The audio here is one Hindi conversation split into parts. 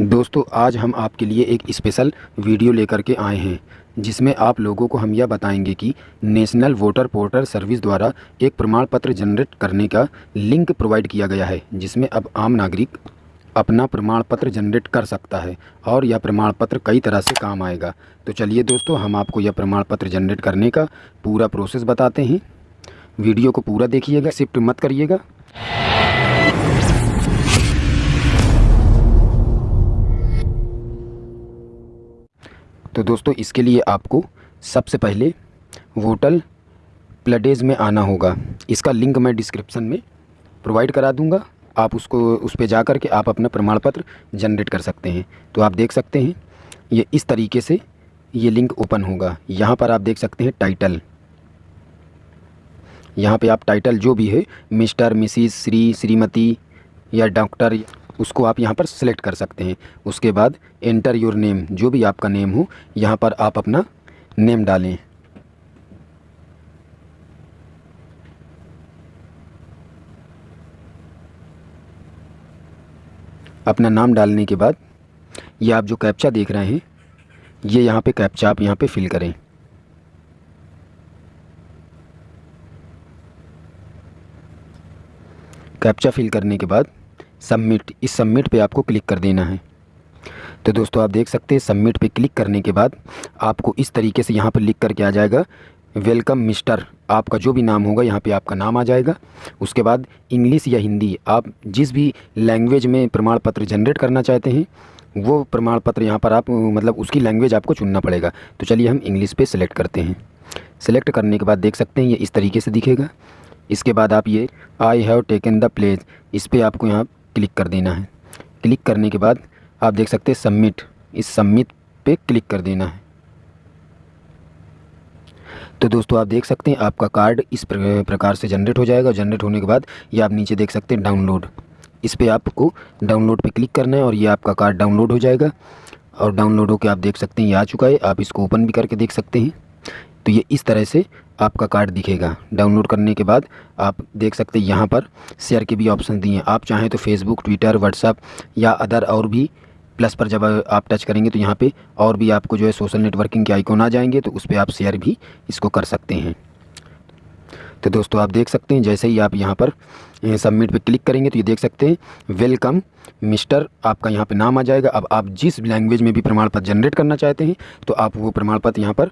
दोस्तों, आज हम आपके लिए एक स्पेशल वीडियो लेकर के आए हैं, जिसमें आप लोगों को हम यह बताएँगे कि नेशनल वोटर पोर्टल सर्विस द्वारा एक प्रमाण पत्र जनरेट करने का लिंक प्रोवाइड किया गया है, जिसमें अब आम नागरिक अपना प्रमाण पत्र जनरेट कर सकता है और यह प्रमाण पत्र कई तरह से काम आएगा। तो चलिए दोस्तों, हम आपको यह प्रमाण पत्र जनरेट करने का पूरा प्रोसेस बताते हैं। वीडियो को पूरा देखिएगा शिफ्ट मत करिएगा। तो दोस्तों, इसके लिए आपको सबसे पहले वोटल प्लेडेज में आना होगा। इसका लिंक मैं डिस्क्रिप्शन में प्रोवाइड करा दूँगा। आप उसको, उस पर जा कर के आप अपना प्रमाण पत्र जनरेट कर सकते हैं। तो आप देख सकते हैं, ये इस तरीके से ये लिंक ओपन होगा। यहाँ पर आप देख सकते हैं टाइटल यहाँ पे आप टाइटल जो भी है मिस्टर मिसिस श्री, श्रीमती या डॉक्टर उसको आप यहाँ पर सेलेक्ट कर सकते हैं। उसके बाद एंटर योर नेम जो भी आपका नेम हो, यहाँ पर आप अपना नेम डालें। अपना नाम डालने के बाद ये आप जो कैप्चा देख रहे हैं, ये यहाँ पे कैप्चा आप यहाँ पे फिल करें। कैप्चा फिल करने के बाद सबमिट, इस सबमिट पे आपको क्लिक कर देना है। तो दोस्तों, आप देख सकते हैं, सबमिट पे क्लिक करने के बाद आपको इस तरीके से यहाँ पर लिख करके आ जाएगा, वेलकम मिस्टर आपका जो भी नाम होगा, यहाँ पे आपका नाम आ जाएगा। उसके बाद इंग्लिश या हिंदी, आप जिस भी लैंग्वेज में प्रमाण पत्र जनरेट करना चाहते हैं, वो प्रमाण पत्र यहाँ पर आप मतलब उसकी लैंग्वेज आपको चुनना पड़ेगा। तो चलिए हम इंग्लिश पे सेलेक्ट करते हैं। सेलेक्ट करने के बाद देख सकते हैं, ये इस तरीके से दिखेगा। इसके बाद आप ये I have taken the pledge इस पर आपको यहाँ क्लिक कर देना है। क्लिक करने के बाद आप देख सकते हैं सबमिट। इस सबमिट पे क्लिक कर देना है। तो दोस्तों, आप देख सकते हैं आपका कार्ड इस प्रकार से जनरेट हो जाएगा। जनरेट होने के बाद ये आप नीचे देख सकते हैं डाउनलोड। इस पर आपको डाउनलोड पे क्लिक करना है और ये आपका कार्ड डाउनलोड हो जाएगा। और डाउनलोड होकर आप देख सकते हैं ये आ चुका है। आप इसको ओपन भी करके देख सकते हैं। तो ये इस तरह से आपका कार्ड दिखेगा। डाउनलोड करने के बाद आप देख सकते हैं यहाँ पर शेयर के भी ऑप्शन दिए हैं। आप चाहें तो फेसबुक ट्विटर व्हाट्सअप या अदर और भी प्लस पर जब आप टच करेंगे तो यहाँ पे और भी आपको जो है सोशल नेटवर्किंग के आइकॉन आ जाएँगे तो उस पर आप शेयर भी इसको कर सकते हैं। तो दोस्तों आप देख सकते हैं, जैसे ही आप यहाँ पर सबमिट पे क्लिक करेंगे तो ये देख सकते हैं वेलकम मिस्टर आपका यहाँ पे नाम आ जाएगा। अब आप जिस लैंग्वेज में भी प्रमाण पत्र जनरेट करना चाहते हैं तो आप वो प्रमाण पत्र यहाँ पर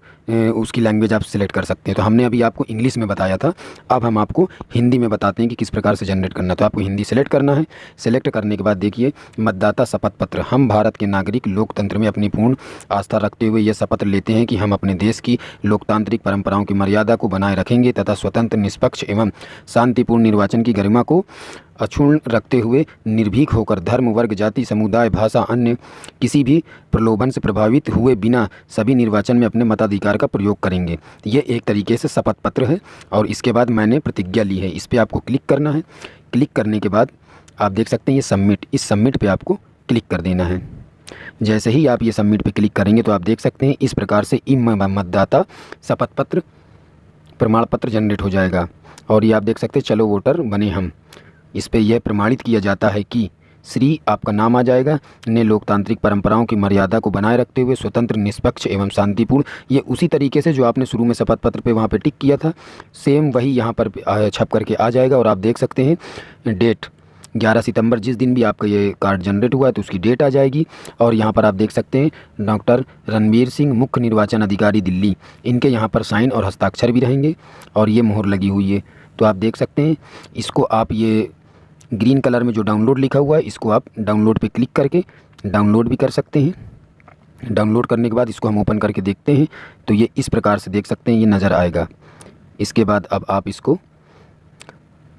उसकी लैंग्वेज आप सिलेक्ट कर सकते हैं। तो हमने अभी आपको इंग्लिश में बताया था, अब हम आपको हिंदी में बताते हैं कि किस प्रकार से जनरेट करना तो आपको हिंदी सेलेक्ट करना है। सेलेक्ट करने के बाद देखिए, मतदाता शपथ पत्र। हम भारत के नागरिक लोकतंत्र में अपनी पूर्ण आस्था रखते हुए यह शपथ लेते हैं कि हम अपने देश की लोकतांत्रिक परंपराओं की मर्यादा को बनाए रखेंगे तथा स्वतंत्र, निष्पक्ष एवं शांतिपूर्ण निर्वाचन की गरिमा को अक्षुण रखते हुए निर्भीक होकर धर्म, वर्ग, जाति, समुदाय, भाषा, अन्य किसी भी प्रलोभन से प्रभावित हुए बिना सभी निर्वाचन में अपने मताधिकार का प्रयोग करेंगे। ये एक तरीके से शपथ पत्र है और इसके बाद मैंने प्रतिज्ञा ली है। इस पर आपको क्लिक करना है। क्लिक करने के बाद आप देख सकते हैं ये सबमिट। इस सबमिट पर आपको क्लिक कर देना है। जैसे ही आप ये सबमिट पर क्लिक करेंगे तो आप देख सकते हैं इस प्रकार से ई मतदाता शपथ पत्र प्रमाण पत्र जनरेट हो जाएगा। और ये आप देख सकते हैं, चलो वोटर बने हम। इस पर यह प्रमाणित किया जाता है कि श्री आपका नाम आ जाएगा, ने लोकतांत्रिक परंपराओं की मर्यादा को बनाए रखते हुए स्वतंत्र, निष्पक्ष एवं शांतिपूर्ण, ये उसी तरीके से जो आपने शुरू में शपथ पत्र पे वहाँ पे टिक किया था सेम वही यहाँ पर छप करके आ जाएगा। और आप देख सकते हैं डेट 11 सितंबर जिस दिन भी आपका ये कार्ड जनरेट हुआ है तो उसकी डेट आ जाएगी। और यहाँ पर आप देख सकते हैं, डॉक्टर रणवीर सिंह, मुख्य निर्वाचन अधिकारी दिल्ली। इनके यहाँ पर साइन और हस्ताक्षर भी रहेंगे, और ये मोहर लगी हुई है। तो आप देख सकते हैं, इसको आप ये ग्रीन कलर में जो डाउनलोड लिखा हुआ है, इसको आप डाउनलोड पर क्लिक करके डाउनलोड भी कर सकते हैं। डाउनलोड करने के बाद इसको हम ओपन करके देखते हैं तो ये इस प्रकार से देख सकते हैं, ये नज़र आएगा। इसके बाद अब आप इसको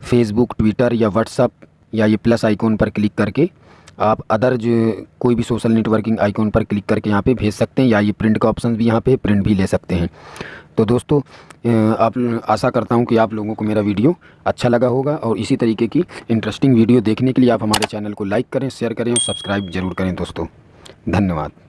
फेसबुक ट्विटर या व्हाट्सअप या ये प्लस आइकॉन पर क्लिक करके आप अदर जो कोई भी सोशल नेटवर्किंग आइकॉन पर क्लिक करके यहाँ पे भेज सकते हैं या ये प्रिंट का ऑप्शन भी यहाँ पे प्रिंट भी ले सकते हैं। तो दोस्तों आप आशा करता हूँ कि आप लोगों को मेरा वीडियो अच्छा लगा होगा और इसी तरीके की इंटरेस्टिंग वीडियो देखने के लिए आप हमारे चैनल को लाइक करें शेयर करें और सब्सक्राइब ज़रूर करें दोस्तों। धन्यवाद।